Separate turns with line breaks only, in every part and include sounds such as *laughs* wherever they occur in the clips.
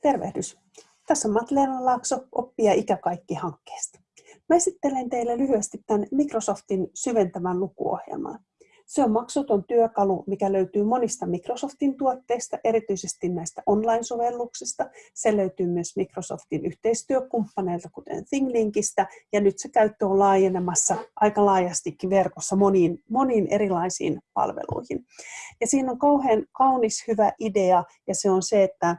Tervehdys! Tässä on Matleena Laakso, oppia ikäkaikki hankkeesta. Mä esittelen teille lyhyesti tämän Microsoftin syventävän lukuohjelman. Se on maksuton työkalu, mikä löytyy monista Microsoftin tuotteista, erityisesti näistä online-sovelluksista. Se löytyy myös Microsoftin yhteistyökumppaneilta, kuten ThingLinkistä, ja nyt se käyttö on laajenemassa aika laajastikin verkossa moniin, moniin erilaisiin palveluihin. Ja siinä on kauhean kaunis hyvä idea, ja se on se, että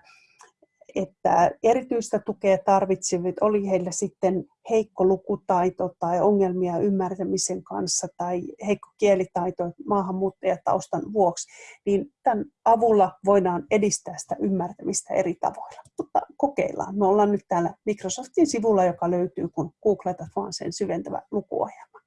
että erityistä tukea tarvitsevit, oli heillä sitten heikko lukutaito tai ongelmia ymmärtämisen kanssa tai heikko kielitaito maahanmuuttajataustan vuoksi, niin tämän avulla voidaan edistää sitä ymmärtämistä eri tavoilla. Mutta kokeillaan. Me ollaan nyt täällä Microsoftin sivulla, joka löytyy, kun googletat vaan sen syventävä lukuohjelma.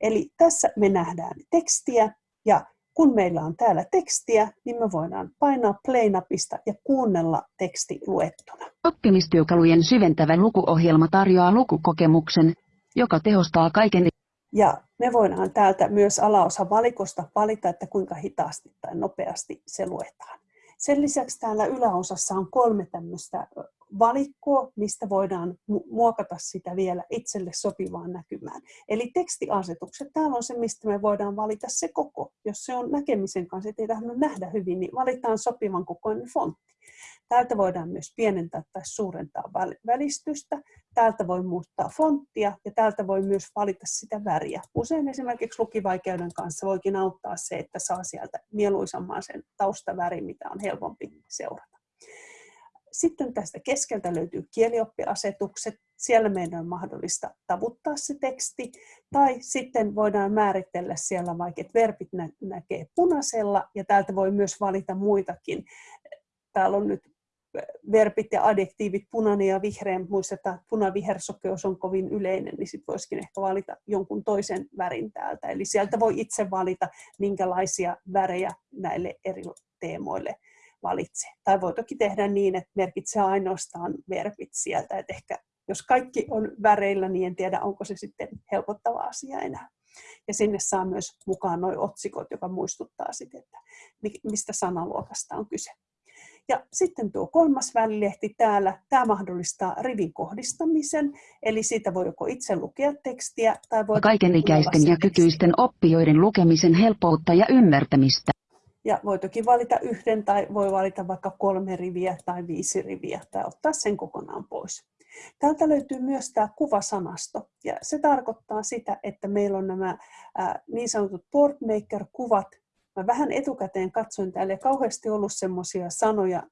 Eli tässä me nähdään tekstiä ja kun meillä on täällä tekstiä, niin me voidaan painaa play-napista ja kuunnella teksti luettuna.
Oppimistyökalujen syventävä lukuohjelma tarjoaa lukukokemuksen, joka tehostaa kaiken.
Ja me voidaan täältä myös alaosa valikosta valita, että kuinka hitaasti tai nopeasti se luetaan. Sen lisäksi täällä yläosassa on kolme tämmöistä valikkoa, mistä voidaan muokata sitä vielä itselle sopivaan näkymään. Eli tekstiasetukset, täällä on se, mistä me voidaan valita se koko. Jos se on näkemisen kanssa, ettei tahdo nähdä hyvin, niin valitaan sopivan kokoinen fontti. Täältä voidaan myös pienentää tai suurentaa välistystä. Täältä voi muuttaa fonttia ja täältä voi myös valita sitä väriä. Usein esimerkiksi lukivaikeuden kanssa voikin auttaa se, että saa sieltä mieluisamman sen taustavärin, mitä on helpompi seurata. Sitten tästä keskeltä löytyy kielioppiasetukset. Siellä meidän on mahdollista tavuttaa se teksti. Tai sitten voidaan määritellä siellä vaikka, että verbit nä- näkee punaisella. Ja täältä voi myös valita muitakin. Täällä on nyt verbit ja adjektiivit punainen ja vihreä. Muistetaan, että punavihersokeus on kovin yleinen, niin sitten voisikin ehkä valita jonkun toisen värin täältä. Eli sieltä voi itse valita, minkälaisia värejä näille eri teemoille valitse. Tai voi toki tehdä niin, että merkitsee ainoastaan verbit sieltä. Että ehkä jos kaikki on väreillä, niin en tiedä, onko se sitten helpottava asia enää. Ja sinne saa myös mukaan nuo otsikot, joka muistuttaa sitten, että mistä sanaluokasta on kyse. Ja sitten tuo kolmas välilehti täällä, tämä mahdollistaa rivin kohdistamisen, eli siitä voi joko itse lukea tekstiä tai voi...
Kaikenikäisten ja kykyisten oppijoiden lukemisen helpoutta ja ymmärtämistä.
Ja voi toki valita yhden tai voi valita vaikka kolme riviä tai viisi riviä tai ottaa sen kokonaan pois. Täältä löytyy myös tämä kuvasanasto ja se tarkoittaa sitä, että meillä on nämä niin sanotut boardmaker-kuvat. Mä vähän etukäteen katsoin täällä ja kauheasti ollut semmoisia sanoja,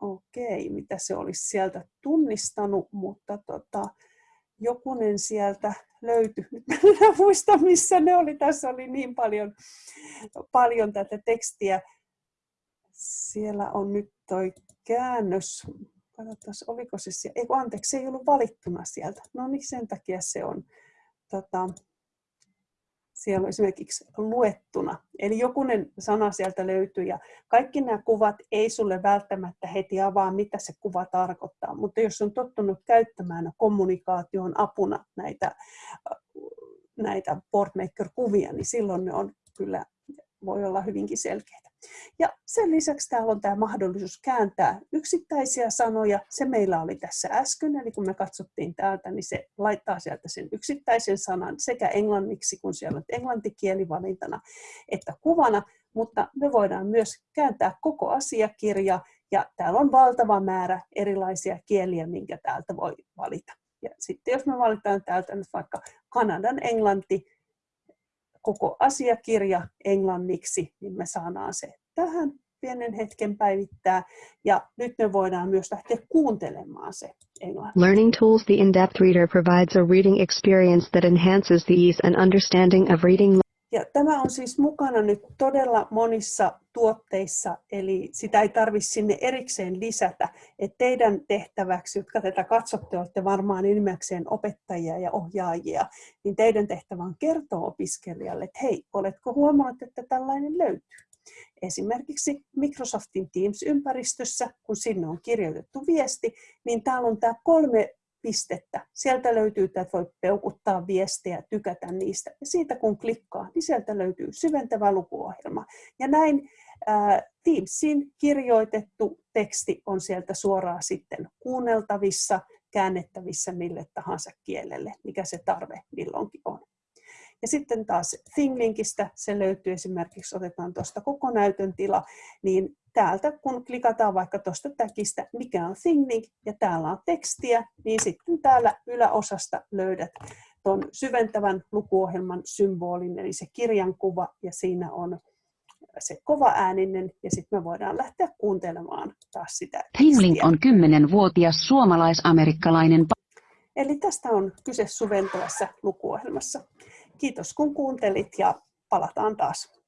okei, mitä se olisi sieltä tunnistanut, mutta tota, jokunen sieltä löytyi. Nyt *laughs* mä en muista, missä ne oli. Tässä oli niin paljon, paljon tätä tekstiä. Siellä on nyt toi käännös. Katsotaan, oliko se siellä. Ei, anteeksi, se ei ollut valittuna sieltä. No niin, sen takia se on. Tota, siellä on esimerkiksi luettuna. Eli jokunen sana sieltä löytyy ja kaikki nämä kuvat ei sulle välttämättä heti avaa, mitä se kuva tarkoittaa. Mutta jos on tottunut käyttämään kommunikaation apuna näitä, näitä boardmaker-kuvia, niin silloin ne on kyllä, voi olla hyvinkin selkeitä. Ja sen lisäksi täällä on tämä mahdollisuus kääntää yksittäisiä sanoja. Se meillä oli tässä äsken, eli kun me katsottiin täältä, niin se laittaa sieltä sen yksittäisen sanan sekä englanniksi, kun siellä on englantikieli valintana, että kuvana, mutta me voidaan myös kääntää koko asiakirja, ja täällä on valtava määrä erilaisia kieliä, minkä täältä voi valita. Ja sitten jos me valitaan täältä nyt vaikka Kanadan englanti, koko asiakirja englanniksi, niin me saadaan se tähän pienen hetken päivittää. Ja nyt me voidaan myös lähteä kuuntelemaan se englanti.
Learning Tools The In-Depth Reader provides a reading experience that enhances the ease and understanding of reading.
Ja tämä on siis mukana nyt todella monissa tuotteissa, eli sitä ei tarvitse sinne erikseen lisätä. Et teidän tehtäväksi, jotka tätä katsotte, olette varmaan enimmäkseen opettajia ja ohjaajia, niin teidän tehtävä on kertoa opiskelijalle, että hei, oletko huomannut, että tällainen löytyy. Esimerkiksi Microsoftin Teams-ympäristössä, kun sinne on kirjoitettu viesti, niin täällä on tämä kolme pistettä. Sieltä löytyy, että voi peukuttaa viestejä, tykätä niistä. Ja siitä kun klikkaa, niin sieltä löytyy syventävä lukuohjelma. Ja näin Teamsin kirjoitettu teksti on sieltä suoraan sitten kuunneltavissa, käännettävissä mille tahansa kielelle, mikä se tarve milloinkin on. Ja sitten taas ThingLinkistä se löytyy esimerkiksi, otetaan tuosta koko näytön tila, niin täältä kun klikataan vaikka tuosta täkistä, mikä on ThingLink, ja täällä on tekstiä, niin sitten täällä yläosasta löydät tuon syventävän lukuohjelman symbolin, eli se kirjankuva, ja siinä on se kova ääninen, ja sitten me voidaan lähteä kuuntelemaan taas sitä
ThingLink on 10-vuotias suomalais-amerikkalainen
Eli tästä on kyse syventävässä lukuohjelmassa. Kiitos kun kuuntelit ja palataan taas.